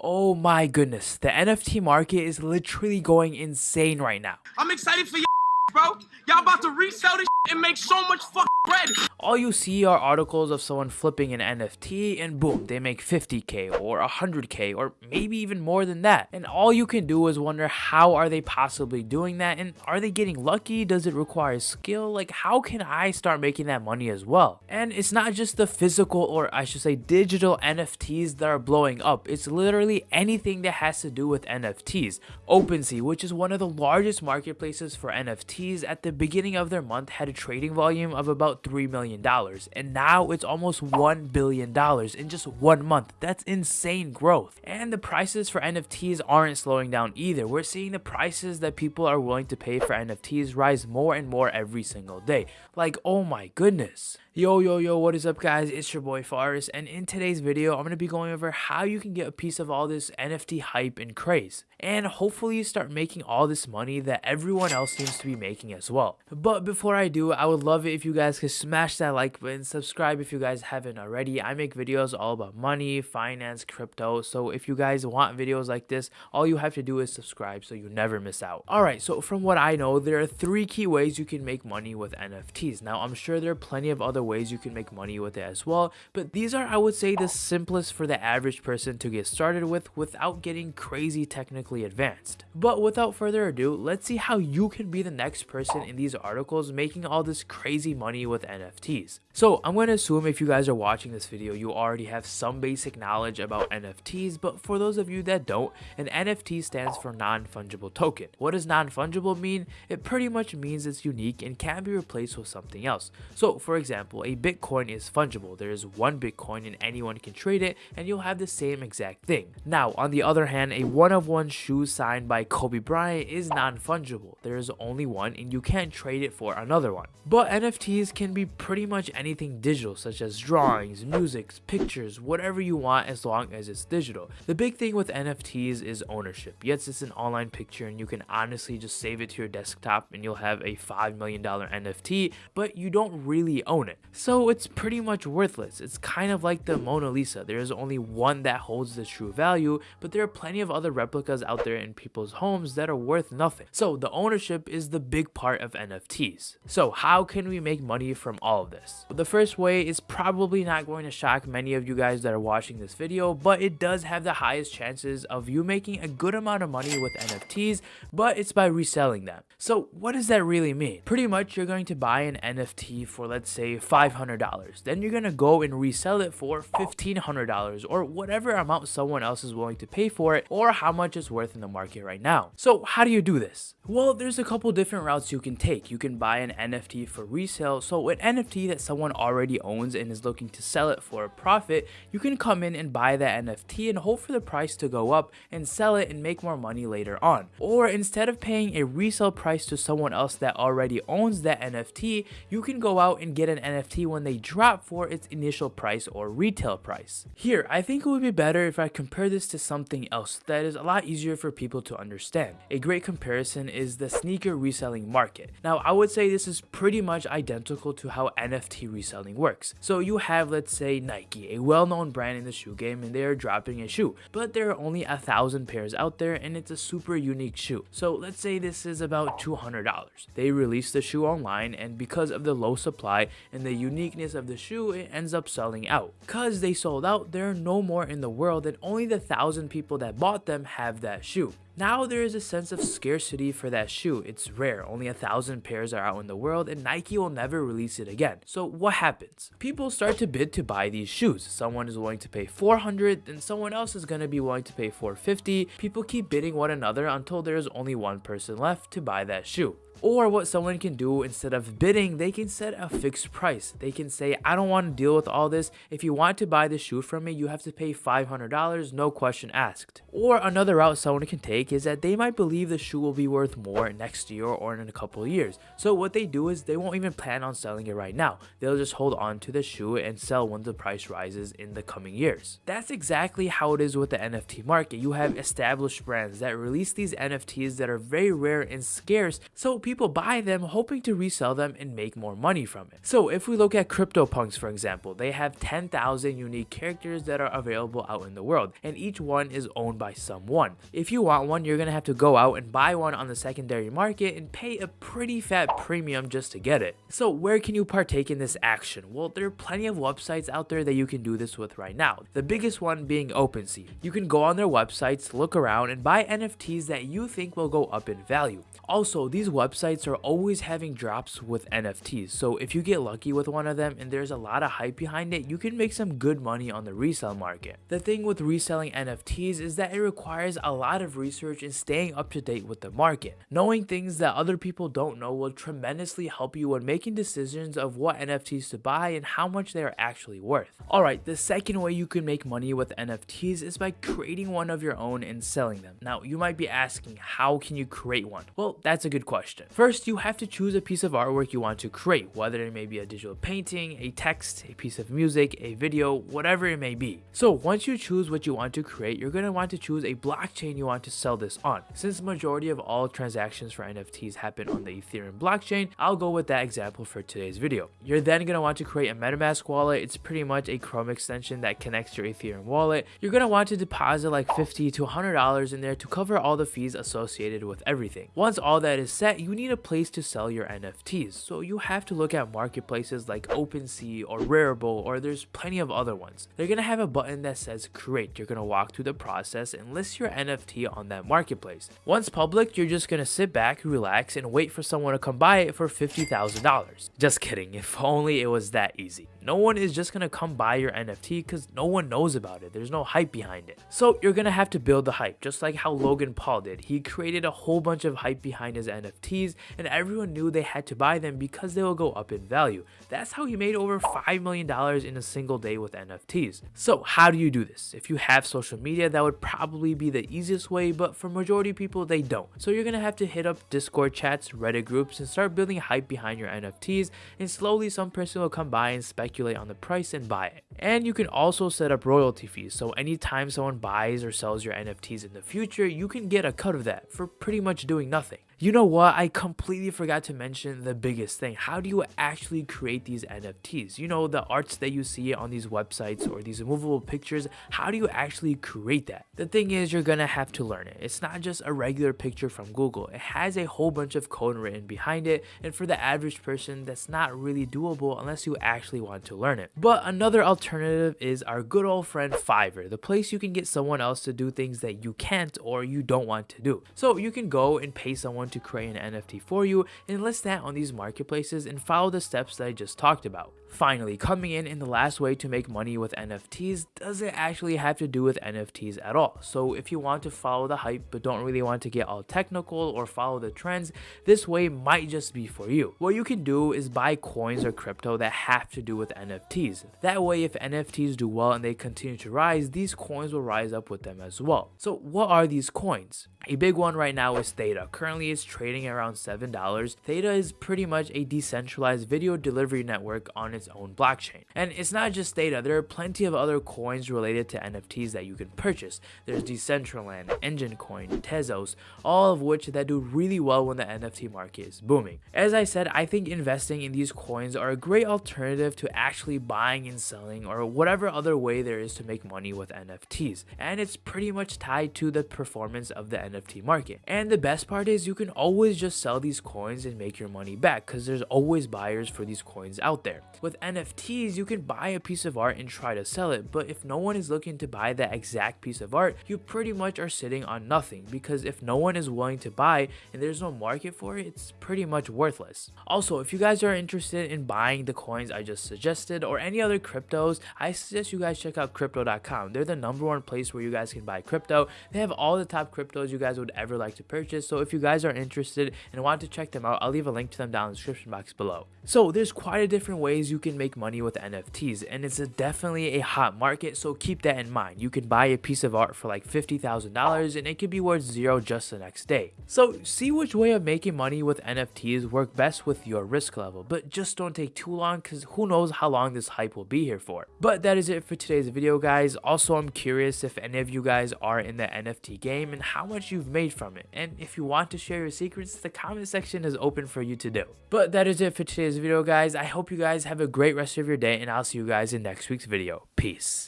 Oh my goodness, the NFT market is literally going insane right now. I'm excited for you, bro. Y'all about to resell this and make so much fucking bread. All you see are articles of someone flipping an NFT and boom, they make 50k or 100k or maybe even more than that. And all you can do is wonder how are they possibly doing that and are they getting lucky? Does it require skill? Like how can I start making that money as well? And it's not just the physical or I should say digital NFTs that are blowing up. It's literally anything that has to do with NFTs. OpenSea, which is one of the largest marketplaces for NFTs at the beginning of their month had a trading volume of about $3 million million and now it's almost $1 billion in just one month. That's insane growth. And the prices for NFTs aren't slowing down either. We're seeing the prices that people are willing to pay for NFTs rise more and more every single day. Like, oh my goodness. Yo, yo, yo, what is up guys? It's your boy Faris and in today's video, I'm going to be going over how you can get a piece of all this NFT hype and craze. And hopefully start making all this money that everyone else seems to be making as well. But before I do, I would love it if you guys could smash that like button, subscribe if you guys haven't already. I make videos all about money, finance, crypto. So if you guys want videos like this, all you have to do is subscribe so you never miss out. Alright, so from what I know, there are three key ways you can make money with NFTs. Now, I'm sure there are plenty of other ways you can make money with it as well, but these are, I would say, the simplest for the average person to get started with without getting crazy technically advanced. But without further ado, let's see how you can be the next person in these articles making all this crazy money with NFTs. So I'm going to assume if you guys are watching this video, you already have some basic knowledge about NFTs, but for those of you that don't, an NFT stands for non-fungible token. What does non-fungible mean? It pretty much means it's unique and can be replaced with something else. So for example, a Bitcoin is fungible. There is one Bitcoin and anyone can trade it and you'll have the same exact thing. Now, on the other hand, a one-of-one shoe signed by Kobe Bryant is non-fungible. There is only one and you can't trade it for another one. But NFTs can be pretty much anything digital such as drawings, music, pictures, whatever you want as long as it's digital. The big thing with NFTs is ownership. Yes, it's an online picture and you can honestly just save it to your desktop and you'll have a $5 million NFT, but you don't really own it. So it's pretty much worthless. It's kind of like the Mona Lisa. There is only one that holds the true value, but there are plenty of other replicas out there in people's homes that are worth nothing. So the ownership is the big part of NFTs. So how can we make money from all of this? The first way is probably not going to shock many of you guys that are watching this video, but it does have the highest chances of you making a good amount of money with NFTs, but it's by reselling them. So what does that really mean? Pretty much you're going to buy an NFT for let's say $500. Then you're going to go and resell it for $1,500 or whatever amount someone else is willing to pay for it or how much it's worth in the market right now. So how do you do this? Well, there's a couple different routes you can take. You can buy an NFT for resale. So an NFT that someone already owns and is looking to sell it for a profit, you can come in and buy that NFT and hope for the price to go up and sell it and make more money later on. Or instead of paying a resale price to someone else that already owns that NFT, you can go out and get an NFT when they drop for its initial price or retail price. Here, I think it would be better if I compare this to something else that is a lot easier for people to understand. A great comparison is the sneaker reselling market. Now, I would say this is pretty much identical to how NFT reselling works. So you have, let's say, Nike, a well-known brand in the shoe game, and they are dropping a shoe, but there are only a thousand pairs out there, and it's a super unique shoe. So let's say this is about $200. They release the shoe online, and because of the low supply and the uniqueness of the shoe, it ends up selling out. Cause they sold out, there are no more in the world, and only the thousand people that bought them have that shoe. Now there is a sense of scarcity for that shoe. It's rare, only a thousand pairs are out in the world and Nike will never release it again. So what happens? People start to bid to buy these shoes. Someone is willing to pay 400 then someone else is going to be willing to pay 450. People keep bidding one another until there is only one person left to buy that shoe. Or what someone can do instead of bidding, they can set a fixed price. They can say, I don't want to deal with all this. If you want to buy the shoe from me, you have to pay $500, no question asked. Or another route someone can take is that they might believe the shoe will be worth more next year or in a couple years. So what they do is they won't even plan on selling it right now. They'll just hold on to the shoe and sell when the price rises in the coming years. That's exactly how it is with the NFT market. You have established brands that release these NFTs that are very rare and scarce, so people buy them hoping to resell them and make more money from it. So if we look at CryptoPunks for example, they have 10,000 unique characters that are available out in the world and each one is owned by someone. If you want one, you're gonna have to go out and buy one on the secondary market and pay a pretty fat premium just to get it. So where can you partake in this action? Well, there are plenty of websites out there that you can do this with right now. The biggest one being OpenSea. You can go on their websites, look around, and buy NFTs that you think will go up in value. Also, these websites are always having drops with NFTs, so if you get lucky with one of them and there's a lot of hype behind it, you can make some good money on the resale market. The thing with reselling NFTs is that it requires a lot of research and staying up to date with the market. Knowing things that other people don't know will tremendously help you when making decisions of what NFTs to buy and how much they are actually worth. Alright, the second way you can make money with NFTs is by creating one of your own and selling them. Now, you might be asking, how can you create one? Well, that's a good question. First, you have to choose a piece of artwork you want to create, whether it may be a digital painting, a text, a piece of music, a video, whatever it may be. So once you choose what you want to create, you're going to want to choose a blockchain you want to sell this on. Since the majority of all transactions for NFTs happen on the Ethereum blockchain, I'll go with that example for today's video. You're then going to want to create a MetaMask wallet. It's pretty much a Chrome extension that connects your Ethereum wallet. You're going to want to deposit like 50 to $100 in there to cover all the fees associated with everything. Once all that is set, you need a place to sell your NFTs. So you have to look at marketplaces like OpenSea or Rarible or there's plenty of other ones. They're to have a button that says create. You're to walk through the process and list your NFT on that marketplace. Once public, you're just to sit back, relax, and wait for someone to come buy it for $50,000. Just kidding, if only it was that easy. No one is just gonna come buy your NFT because no one knows about it. There's no hype behind it. So you're gonna have to build the hype, just like how Logan Paul did. He created a whole bunch of hype behind his NFTs, and everyone knew they had to buy them because they will go up in value. That's how he made over $5 million in a single day with NFTs. So how do you do this? If you have social media, that would probably be the easiest way, but for majority people, they don't. So you're gonna have to hit up Discord chats, Reddit groups, and start building hype behind your NFTs, and slowly some person will come by and speculate on the price and buy it. And you can also set up royalty fees, so anytime someone buys or sells your NFTs in the future, you can get a cut of that for pretty much doing nothing. You know what? I completely forgot to mention the biggest thing. How do you actually create these NFTs? You know, the arts that you see on these websites or these movable pictures, how do you actually create that? The thing is, you're gonna have to learn it. It's not just a regular picture from Google. It has a whole bunch of code written behind it, and for the average person, that's not really doable unless you actually want to learn it. But another alternative is our good old friend Fiverr, the place you can get someone else to do things that you can't or you don't want to do. So you can go and pay someone to create an NFT for you and list that on these marketplaces and follow the steps that I just talked about. Finally, coming in in the last way to make money with NFTs doesn't actually have to do with NFTs at all. So if you want to follow the hype but don't really want to get all technical or follow the trends, this way might just be for you. What you can do is buy coins or crypto that have to do with NFTs. That way if NFTs do well and they continue to rise, these coins will rise up with them as well. So what are these coins? A big one right now is Theta. Currently it's trading around $7. Theta is pretty much a decentralized video delivery network on its own blockchain. And it's not just Theta, there are plenty of other coins related to NFTs that you can purchase. There's Decentraland, Enjin Coin, Tezos, all of which that do really well when the NFT market is booming. As I said, I think investing in these coins are a great alternative to actually buying and selling or whatever other way there is to make money with NFTs. And it's pretty much tied to the performance of the NFT market. And the best part is you can always just sell these coins and make your money back because there's always buyers for these coins out there. With NFTs, you can buy a piece of art and try to sell it, but if no one is looking to buy that exact piece of art, you pretty much are sitting on nothing because if no one is willing to buy and there's no market for it, it's pretty much worthless. Also, if you guys are interested in buying the coins I just suggested or any other cryptos, I suggest you guys check out crypto.com. They're the number one place where you guys can buy crypto. They have all the top cryptos you guys would ever like to purchase, so if you guys are interested and want to check them out, I'll leave a link to them down in the description box below. So there's quite a different ways you you can make money with NFTs and it's a definitely a hot market so keep that in mind. You can buy a piece of art for like $50,000 and it could be worth zero just the next day. So see which way of making money with NFTs work best with your risk level but just don't take too long because who knows how long this hype will be here for. But that is it for today's video guys. Also I'm curious if any of you guys are in the NFT game and how much you've made from it and if you want to share your secrets the comment section is open for you to do. But that is it for today's video guys. I hope you guys have a great rest of your day and I'll see you guys in next week's video. Peace.